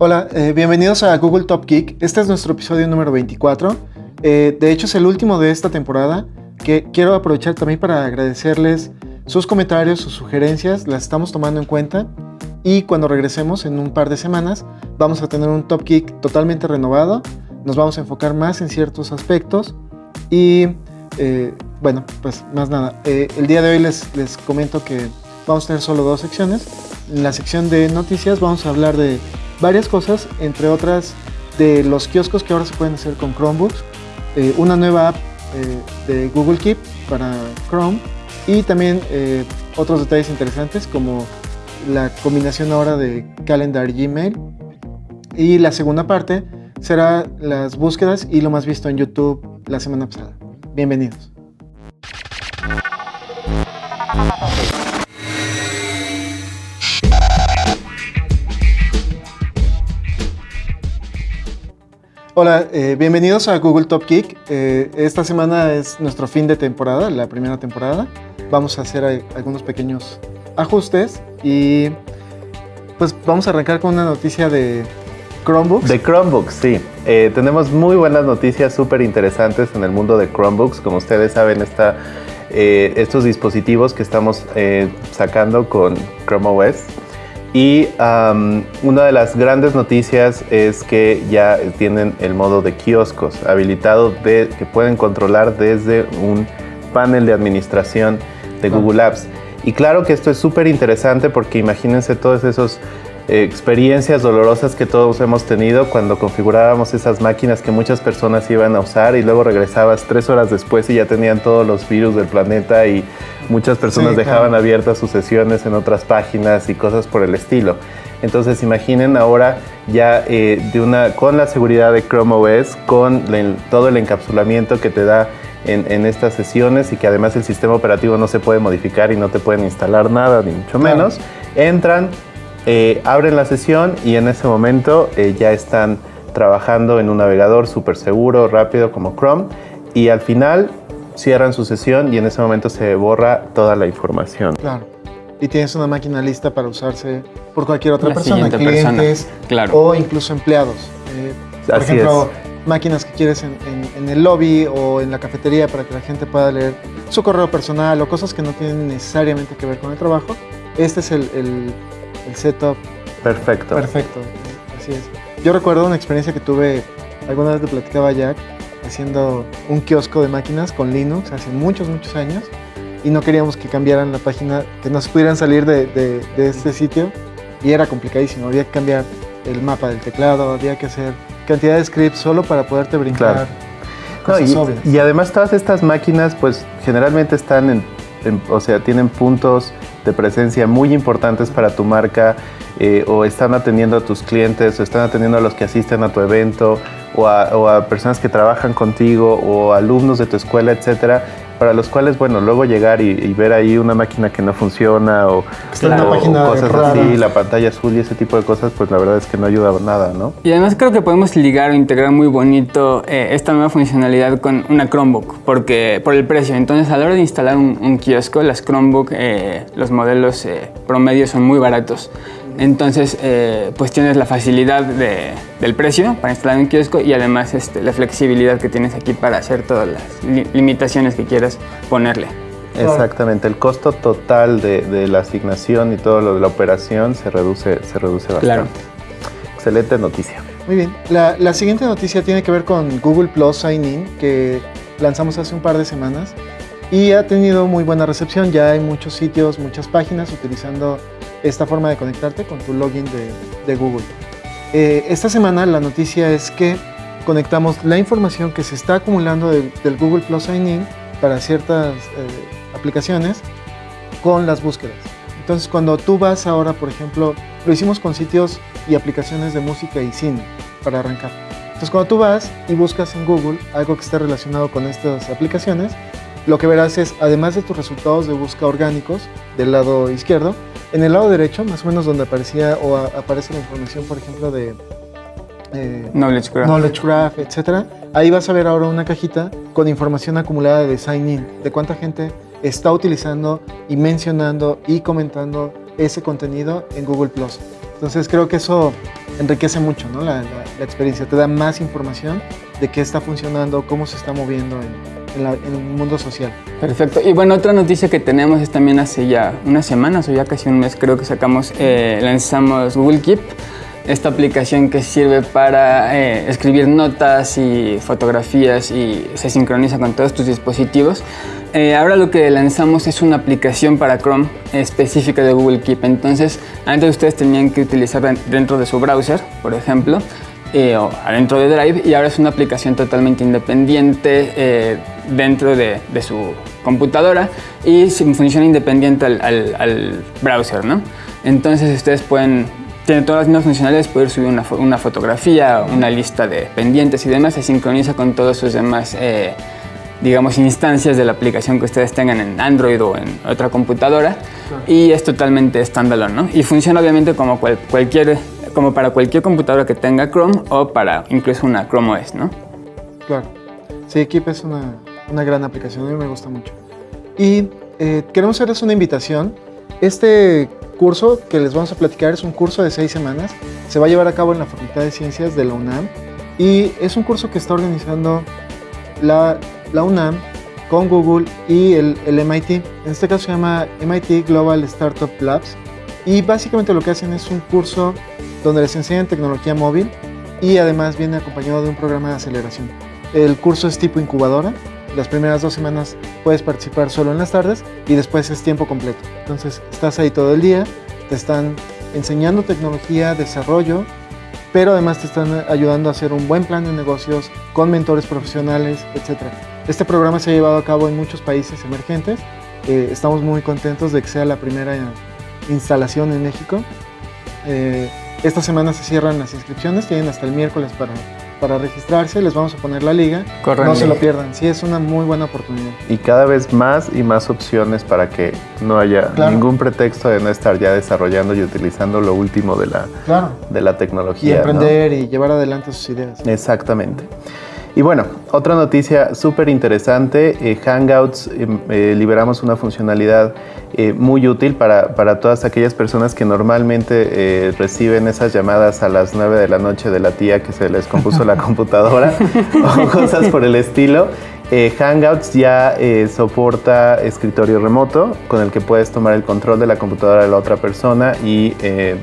Hola, eh, bienvenidos a Google Top Geek. Este es nuestro episodio número 24. Eh, de hecho, es el último de esta temporada que quiero aprovechar también para agradecerles sus comentarios, sus sugerencias. Las estamos tomando en cuenta y cuando regresemos en un par de semanas vamos a tener un Top Geek totalmente renovado. Nos vamos a enfocar más en ciertos aspectos y eh, bueno, pues más nada. el día de hoy les, les comento que vamos a tener solo dos secciones. En la sección de noticias vamos a hablar de varias cosas, entre otras de los kioscos que ahora se pueden hacer con Chromebooks, eh, una nueva app eh, de Google Keep para Chrome y también eh, otros detalles interesantes como la combinación ahora de Calendar y Gmail. Y la segunda parte será las búsquedas y lo más visto en YouTube la semana pasada. Bienvenidos. Hola, eh, bienvenidos a Google Top Geek. Eh, esta semana es nuestro fin de temporada, la primera temporada. Vamos a hacer algunos pequeños ajustes y pues vamos a arrancar con una noticia de Chromebooks. De Chromebooks, sí. Eh, tenemos muy buenas noticias súper interesantes en el mundo de Chromebooks. Como ustedes saben, está, estos dispositivos que estamos sacando con Chrome OS y una de las grandes noticias es que ya tienen el modo de kioscos habilitado de, que pueden controlar desde un panel de administración de Google Apps. Y claro que esto es súper interesante porque imagínense todos esos experiencias dolorosas que todos hemos tenido cuando configurábamos esas máquinas que muchas personas iban a usar y luego regresabas tres horas después y ya tenían todos los virus del planeta y muchas personas dejaban abiertas sus sesiones en otras páginas y cosas por el estilo. Entonces imaginen ahora ya eh, de una, con la seguridad de Chrome OS, con todo el encapsulamiento que te da en, en, estas sesiones y que además el sistema operativo no se puede modificar y no te pueden instalar nada, ni mucho menos, entran, eh, abren la sesión y en ese momento eh, ya están trabajando en un navegador súper seguro, rápido como Chrome y al final cierran su sesión y en ese momento se borra toda la información. Claro. Y tienes una máquina lista para usarse por cualquier otra persona, clientes claro. o incluso empleados. Eh, por ejemplo, máquinas que quieres en, el lobby o en la cafetería para que la gente pueda leer su correo personal o cosas que no tienen necesariamente que ver con el trabajo. Este es el el setup. Perfecto. Perfecto, así es. Yo recuerdo una experiencia que tuve, alguna vez te platicaba Jack, haciendo un kiosco de máquinas con Linux hace muchos, muchos años y no queríamos que cambiaran la página, que no se pudieran salir de, de, este sitio y era complicadísimo, había que cambiar el mapa del teclado, había que hacer cantidad de scripts solo para poderte brincar. y, y, además todas estas máquinas pues generalmente están en, o sea, tienen puntos de presencia muy importantes para tu marca eh, o están atendiendo a tus clientes o están atendiendo a los que asisten a tu evento o a, personas que trabajan contigo o alumnos de tu escuela, etcétera, para los cuales, bueno, luego llegar y, ver ahí una máquina que no funciona o, cosas así, la pantalla azul y ese tipo de cosas, pues la verdad es que no ayuda nada, ¿no? Y además creo que podemos ligar o integrar muy bonito eh, esta nueva funcionalidad con una Chromebook, porque por el precio. Entonces, a la hora de instalar un, kiosco, las Chromebook, eh, los modelos eh, promedios son muy baratos. Entonces, eh, pues tienes la facilidad del precio para instalar un kiosco y además este, la flexibilidad que tienes aquí para hacer todas las limitaciones que quieras ponerle. Exactamente, el costo total de, la asignación y todo lo de la operación se reduce, se reduce bastante. Claro. Excelente noticia. Muy bien, la, la siguiente noticia tiene que ver con Google Plus Sign In, que lanzamos hace un par de semanas y ha tenido muy buena recepción. Ya hay muchos sitios, muchas páginas utilizando esta forma de conectarte con tu login de, Google. Eh, esta semana la noticia es que conectamos la información que se está acumulando del Google Plus Sign In para ciertas eh, aplicaciones con las búsquedas. Entonces cuando tú vas ahora, por ejemplo, lo hicimos con sitios y aplicaciones de música y cine para arrancar. Entonces cuando tú vas y buscas en Google algo que esté relacionado con estas aplicaciones, lo que verás es, además de tus resultados de búsqueda orgánicos del lado izquierdo, en el lado derecho, más o menos donde aparecía o aparece la información, por ejemplo, de eh, Knowledge Graph, Knowledge Graph etc. Ahí vas a ver ahora una cajita con información acumulada de sign in, de cuánta gente está utilizando y mencionando y comentando ese contenido en Google Plus. Entonces creo que eso enriquece mucho ¿no? la, experiencia, te da más información de qué está funcionando, cómo se está moviendo en, en, el mundo social. Perfecto. Y bueno, otra noticia que tenemos es también hace ya unas semanas o ya casi un mes creo que sacamos, eh, lanzamos Google Keep esta aplicación que sirve para eh, escribir notas y fotografías y se sincroniza con todos tus dispositivos. Eh, ahora lo que lanzamos es una aplicación para Chrome específica de Google Keep. Entonces, antes ustedes tenían que utilizar dentro de su browser, por ejemplo, eh, de Drive, y ahora es una aplicación totalmente independiente dentro de, su computadora y funciona independiente al, al browser, ¿no? Entonces ustedes pueden tiene todas las mismas funcionalidades, poder subir una, una, fotografía, una lista de pendientes y demás, se sincroniza con todas sus demás, eh, digamos, instancias de la aplicación que ustedes tengan en Android o en otra computadora y es totalmente standalone, ¿no? Y funciona obviamente como, cualquier, como para cualquier computadora que tenga Chrome o para incluso una Chrome OS, ¿no? Claro. Sí, Keep es una, una gran aplicación, a mí me gusta mucho. Y eh, queremos hacerles una invitación. Este curso que les vamos a platicar es un curso de seis semanas. Se va a llevar a cabo en la Facultad de Ciencias de la UNAM y es un curso que está organizando la, la UNAM con Google y el, el, MIT. En este caso se llama MIT Global Startup Labs y básicamente lo que hacen es un curso donde les enseñan tecnología móvil y además viene acompañado de un programa de aceleración. El curso es tipo incubadora, las primeras dos semanas puedes participar solo en las tardes y después es tiempo completo. Entonces estás ahí todo el día, te están enseñando tecnología, desarrollo, pero además te están ayudando a hacer un buen plan de negocios con mentores profesionales, etc. Este programa se ha llevado a cabo en muchos países emergentes. Eh, estamos muy contentos de que sea la primera instalación en México. Eh, esta semana se cierran las inscripciones, tienen hasta el miércoles para para registrarse, les vamos a poner la liga. No se lo pierdan, sí, es una muy buena oportunidad. Y cada vez más y más opciones para que no haya ningún pretexto de no estar ya desarrollando y utilizando lo último de la, de la tecnología. Y emprender y llevar adelante sus ideas. Exactamente. Y bueno, otra noticia súper interesante, eh, Hangouts, em, eh, liberamos una funcionalidad eh, muy útil para, para, todas aquellas personas que normalmente reciben esas llamadas a las 9 de la noche de la tía que se les compuso la computadora o cosas por el estilo. Hangouts ya soporta escritorio remoto con el que puedes tomar el control de la computadora de la otra persona y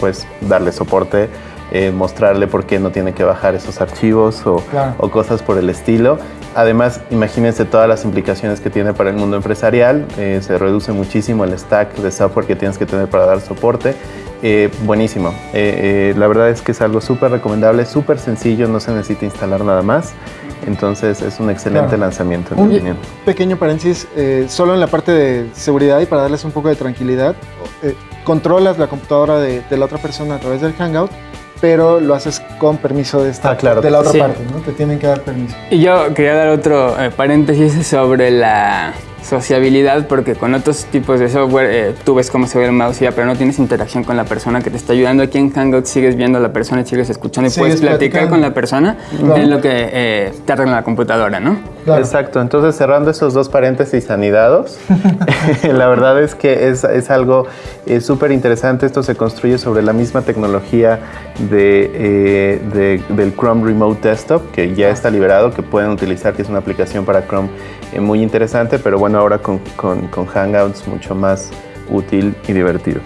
pues darle soporte eh, mostrarle por qué no tiene que bajar esos archivos o, cosas por el estilo. Además, imagínense todas las implicaciones que tiene para el mundo empresarial. Eh, se reduce muchísimo el stack de software que tienes que tener para dar soporte. Eh, buenísimo. la verdad es que es algo súper recomendable, súper sencillo, no se necesita instalar nada más. Entonces es un excelente lanzamiento. En un pequeño paréntesis, solo en la parte de seguridad y para darles un poco de tranquilidad, controlas la computadora de, de la otra persona a través del Hangout pero lo haces con permiso de esta, ah, de la otra parte, ¿no? Te tienen que dar permiso. Y yo quería dar otro eh, paréntesis sobre la sociabilidad porque con otros tipos de software eh, tú ves cómo se ve el mouse ya, pero no tienes interacción con la persona que te está ayudando. Aquí en Hangout sigues viendo a la persona y sigues escuchando y puedes platicar con la persona en lo que eh, te arregla la computadora, ¿no? Exacto, entonces cerrando esos dos paréntesis anidados, la verdad es que es, es algo eh, súper interesante. Esto se construye sobre la misma tecnología de, de, del Chrome Remote Desktop que ya está liberado, que pueden utilizar, que es una aplicación para Chrome muy interesante, pero bueno, ahora con, con, Hangouts mucho más útil y divertido.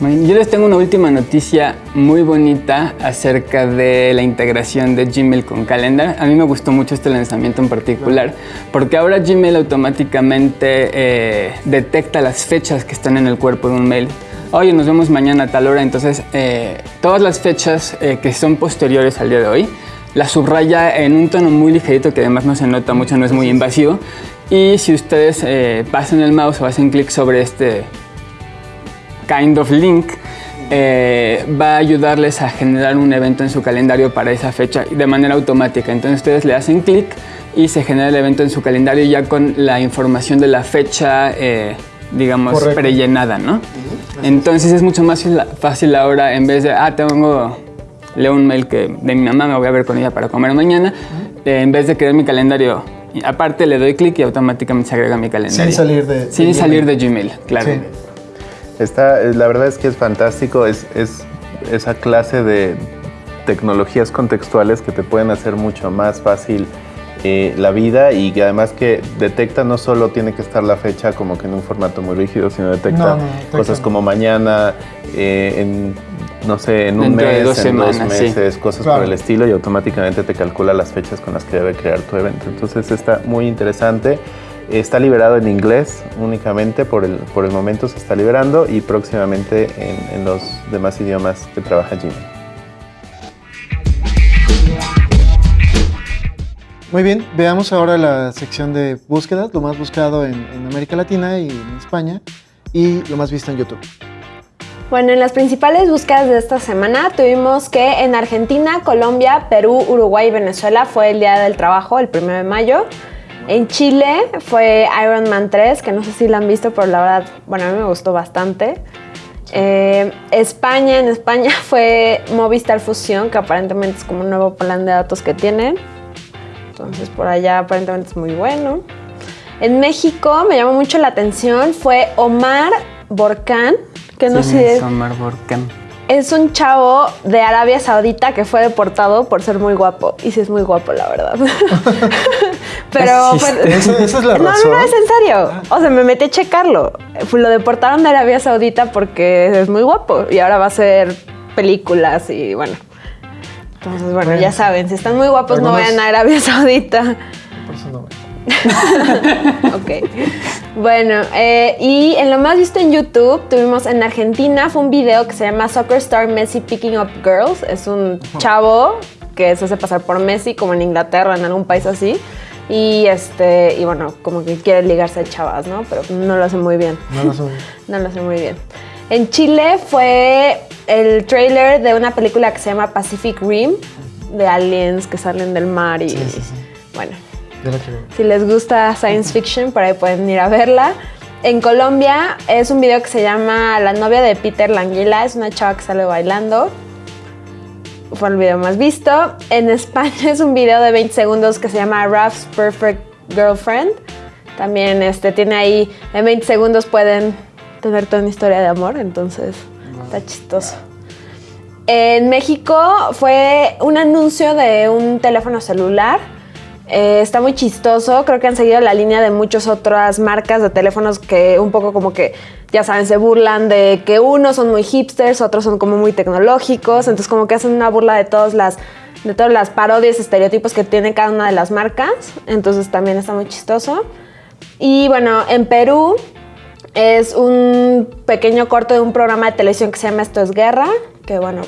yo les tengo una última noticia muy bonita acerca de la integración de Gmail con Calendar. A mí me gustó mucho este lanzamiento en particular porque ahora Gmail automáticamente eh, detecta las fechas que están en el cuerpo de un mail. Oye, nos vemos mañana a tal hora. Entonces, eh, todas las fechas eh, que son posteriores al día de hoy la subraya en un tono muy ligerito que además no se nota mucho, no es muy invasivo. Y si ustedes eh, pasan el mouse o hacen clic sobre este kind of link, eh, va a ayudarles a generar un evento en su calendario para esa fecha de manera automática. Entonces ustedes le hacen clic y se genera el evento en su calendario ya con la información de la fecha, eh, digamos, prellenada, ¿no? Entonces es mucho más fácil ahora en vez de, ah, tengo leo un mail que de mi mamá, me voy a ver con ella para comer mañana, eh, en vez de crear mi calendario, aparte le doy clic y automáticamente se agrega mi calendario. Sin salir de, Sin salir de Gmail, claro. Está, la verdad es que es fantástico, es, es esa clase de tecnologías contextuales que te pueden hacer mucho más fácil eh, la vida y que además que detecta no solo tiene que estar la fecha como que en un formato muy rígido, sino detecta, No, no, detecta. cosas como mañana, eh, en, no sé, en un Dentro de mes, dos en dos sí. meses, cosas Claro. por el estilo y automáticamente te calcula las fechas con las que debe crear tu evento. Entonces está muy interesante. Está liberado en inglés únicamente, por el, por el momento se está liberando y próximamente en, en los demás idiomas que trabaja Jimmy. Muy bien, veamos ahora la sección de búsquedas, lo más buscado en, en América Latina y en España y lo más visto en YouTube. Bueno, en las principales búsquedas de esta semana tuvimos que en Argentina, Colombia, Perú, Uruguay y Venezuela fue el Día del Trabajo, el 1 de mayo. En Chile fue Iron Man 3, que no sé si la han visto, pero la verdad, bueno, a mí me gustó bastante. Eh, España, en España fue Movistar Fusión, que aparentemente es como un nuevo plan de datos que tienen. Entonces por allá aparentemente es muy bueno. En México me llamó mucho la atención fue Omar Borcán, que no ¿Quién sé, es Omar Borcan? es un chavo de Arabia Saudita que fue deportado por ser muy guapo. Y sí es muy guapo, la verdad. Pero Es pues, es la no, no, razón. no, es en serio. O sea, me metí a checarlo. Lo deportaron de Arabia Saudita porque es muy guapo y ahora va a hacer películas y bueno. Entonces, bueno, Bueno. ya saben, si están muy guapos no vayan a Arabia Saudita. Por eso no voy. Ok. Bueno, eh, y en lo más visto en YouTube, tuvimos en Argentina, fue un video que se llama Soccer Star Messi Picking Up Girls. Es un chavo que se hace pasar por Messi, como en Inglaterra, en algún país así. Y este, y bueno, como que quiere ligarse a chavas, ¿no? Pero no lo hace muy bien. No lo soy. No lo muy bien. En Chile fue el trailer de una película que se llama Pacific Rim, de aliens que salen del mar y Sí, sí, sí. bueno, Si les gusta science fiction, por ahí pueden ir a verla. En Colombia es un video que se llama La novia de Peter Languila, es una chava que sale bailando. Fue el video más visto. En España es un video de 20 segundos que se llama Raf's Perfect Girlfriend. También este, tiene ahí, en 20 segundos pueden tener toda una historia de amor, entonces está chistoso. En México fue un anuncio de un teléfono celular. Eh, está muy chistoso. Creo que han seguido la línea de muchas otras marcas de teléfonos que un poco como que, ya saben, se burlan de que unos son muy hipsters, otros son como muy tecnológicos. Entonces como que hacen una burla de todas las de todas parodias, estereotipos que tiene cada una de las marcas. Entonces también está muy chistoso. Y bueno, en Perú es un pequeño corto de un programa de televisión que se llama Esto es Guerra, que bueno,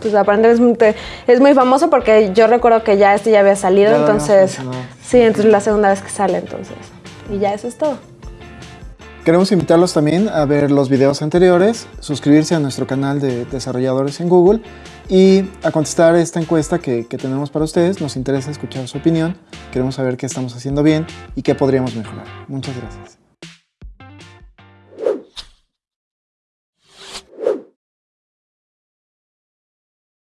pues aparentemente es muy, famoso porque yo recuerdo que ya este ya había salido, Ya entonces mencionado. sí, entonces es la segunda vez que sale entonces. Y ya eso es todo. Queremos invitarlos también a ver los videos anteriores, suscribirse a nuestro canal de desarrolladores en Google y a contestar esta encuesta que, que tenemos para ustedes. Nos interesa escuchar su opinión, queremos saber qué estamos haciendo bien y qué podríamos mejorar. Muchas gracias.